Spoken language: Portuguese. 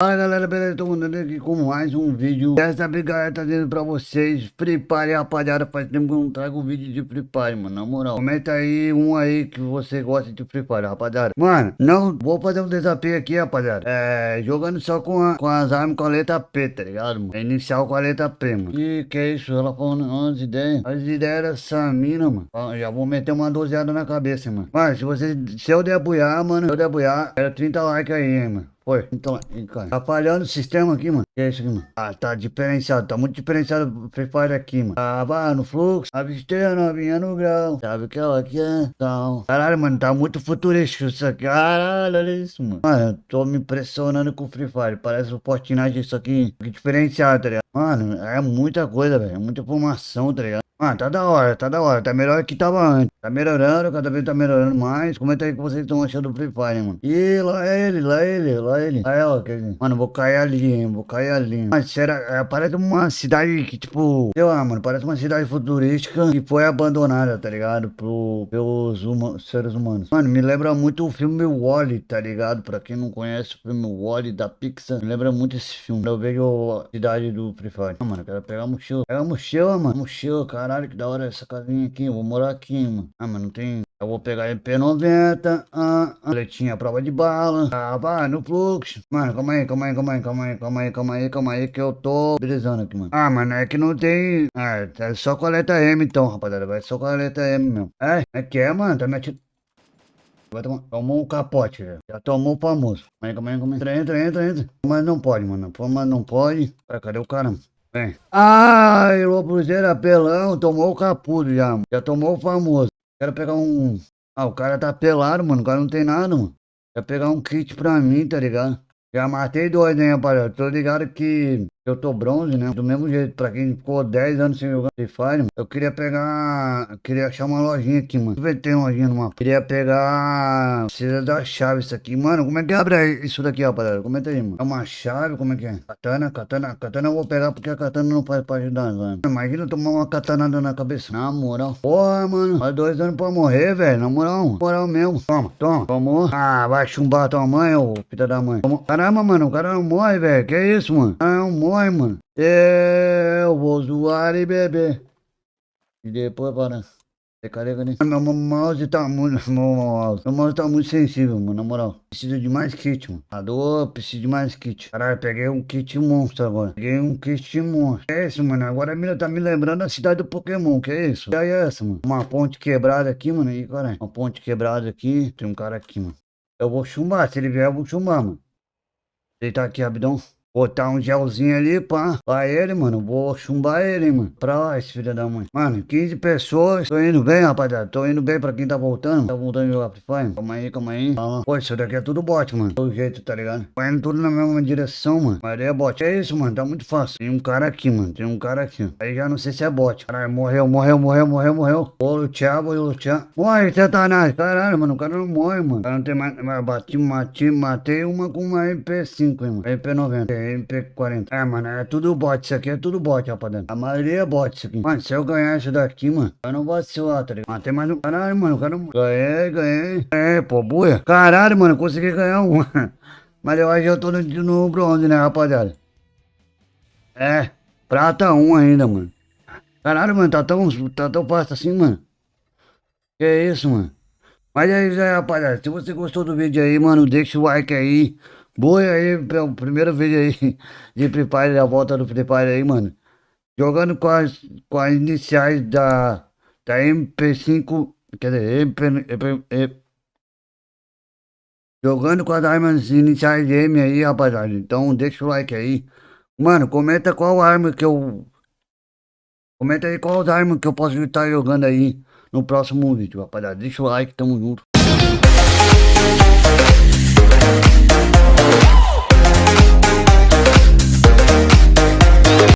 Fala galera, beleza? Tô mandando aqui com mais um vídeo. Dessa vez galera trazendo pra vocês Free Fire, rapaziada. Faz tempo que eu não trago vídeo de Free Fire, mano. Na moral, comenta aí um aí que você gosta de Free Fire, rapaziada. Mano, não, vou fazer um desafio aqui, rapaziada. É, jogando só com, a, com as armas com a letra P, tá ligado, mano? É inicial com a letra P, mano. E que é isso? Ela falando umas ideias. As ideias eram essa mina, mano. Já vou meter uma dozeada na cabeça, mano. Mas se você, se eu debuiar, mano Se eu debuiar, era 30 likes aí, hein, mano Oi, então, cara, tá falhando o sistema aqui, mano. Que é isso aqui, mano? Ah, tá diferenciado, tá muito diferenciado o Free Fire aqui, mano. Tava no fluxo, a novinha no grau. Sabe o que ela quer? Então, caralho, mano, tá muito futurístico isso aqui. Caralho, olha isso, mano. Mano, eu tô me impressionando com o Free Fire. Parece o Fortnite isso aqui, diferenciado, tá ligado? Mano, é muita coisa, velho. É muita informação, tá ligado? Ah, tá da hora, tá da hora. Tá melhor que tava antes. Tá melhorando, cada vez tá melhorando mais. Comenta aí que vocês estão achando do Free Fire, mano. Ih, lá ele, lá ele, lá ele. Aí, ó. Que... Mano, vou cair ali, hein. Vou cair ali. Mas será... É, parece uma cidade que, tipo... Sei lá, mano. Parece uma cidade futurística que foi abandonada, tá ligado? Pro... Pelos seres humanos. Mano, me lembra muito o filme Wally, tá ligado? Pra quem não conhece o filme Wally da Pixar. Me lembra muito esse filme. Eu vejo a cidade do Free Fire. Não, mano, quero pegar a mochila. Pega a mochila, mano. Mochila, cara. Caralho, que da hora essa casinha aqui. Eu vou morar aqui, mano. Ah, mas não tem... Eu vou pegar MP90, ah, ah, letinha prova de bala, ah, vai no fluxo. Mano, calma aí, calma aí, calma aí, calma aí, calma aí, calma aí, calma aí, que eu tô brisando aqui, mano. Ah, mano, é que não tem... Ah, é só com a letra M então, rapaziada, vai só com a letra M mesmo. É, é que é, mano, tá me atirando. Vai tomar, tomou um capote, velho. Já tomou o famoso. Calma aí, calma aí, calma aí. Entra, entra, entra, entra. Mas não pode, mano. Mas não pode. Ué, cadê o cara? Vem. Ai, o Cruzeiro apelão, tomou o capudo já, Já tomou o famoso. Quero pegar um... Ah, o cara tá pelado, mano. O cara não tem nada, mano. Quero pegar um kit pra mim, tá ligado? Já matei dois, hein, rapaziada. Tô ligado que eu tô bronze, né? Do mesmo jeito, pra quem ficou 10 anos sem jogar Free Fire, mano, eu queria pegar. Queria achar uma lojinha aqui, mano. Deixa eu ver tem uma lojinha no mapa. Queria pegar. Precisa da chave isso aqui. Mano, como é que abre isso daqui, rapaziada? Comenta aí, mano. É uma chave, como é que é? Katana, katana. Katana eu vou pegar porque a katana não faz pra ajudar, mano. Imagina tomar uma katanada na cabeça. Na moral. Porra, mano. Faz dois anos pra morrer, velho. Na moral. Na moral mesmo. Toma, toma. Tomou. Ah, vai chumbar tua mãe, ô filha da mãe. Tomou. Caramba, mano. O cara não morre, velho. Que isso, mano? Ah, não morre, mano. Eu vou zoar e beber. E depois para. Você carrega né? Meu mouse tá muito. Meu mouse, meu mouse tá muito sensível, mano. Na moral. Precisa de mais kit, mano. A dor precisa de mais kit. Caralho, peguei um kit monstro agora. Peguei um kit monstro. É isso, mano? Agora a tá me lembrando da cidade do Pokémon. Que é isso? Que é essa, mano? Uma ponte quebrada aqui, mano. E caralho. Uma ponte quebrada aqui. Tem um cara aqui, mano. Eu vou chumbar. Se ele vier, eu vou chumbar, mano. Deitar aqui, rapidão. Botar um gelzinho ali, pá. Pra ele, mano. Vou chumbar ele, mano. Pra lá, esse filho da mãe. Mano, 15 pessoas. Tô indo bem, rapaziada. Tô indo bem pra quem tá voltando. Tá voltando a jogar Free Fire. Calma aí, calma aí. Calma. Pô, isso daqui é tudo bot, mano. Do jeito, tá ligado? Vai indo tudo na mesma direção, mano. Mas é bot. É isso, mano. Tá muito fácil. Tem um cara aqui, mano. Tem um cara aqui. Aí já não sei se é bot. Caralho, morreu, morreu, morreu, morreu, morreu. Vou lutear, vou lutear. Morre, satanás. Caralho, mano. O cara não morre, mano. O cara não tem mais. Bati, matei, matei uma com uma MP5, hein, mano. MP90. MP40. É, mano, é tudo bot. Isso aqui é tudo bot, rapaziada. A maioria é bot isso aqui. Mano, se eu ganhar isso daqui, mano, eu não vou vacilar, tá ligado? Matei mais um. Caralho, mano, o cara. Ganhei, ganhei. É, pô, buia. Caralho, mano, consegui ganhar um. Mas eu acho que eu tô no, no bronze, né, rapaziada? É, prata 1 ainda, mano. Caralho, mano, tá tão, tá tão fácil assim, mano. Que é isso, mano. Mas é isso aí, rapaziada. Se você gostou do vídeo aí, mano, deixa o like aí. Boa aí, primeiro vídeo aí de Free Fire, a volta do Free Fire aí, mano. Jogando com as, com as iniciais da, da MP5, quer dizer, MP, MP, MP, jogando com as armas iniciais de M aí, rapaziada. Então deixa o like aí. Mano, comenta qual arma que eu... Comenta aí qual arma que eu posso estar jogando aí no próximo vídeo, rapaziada. Deixa o like, tamo junto.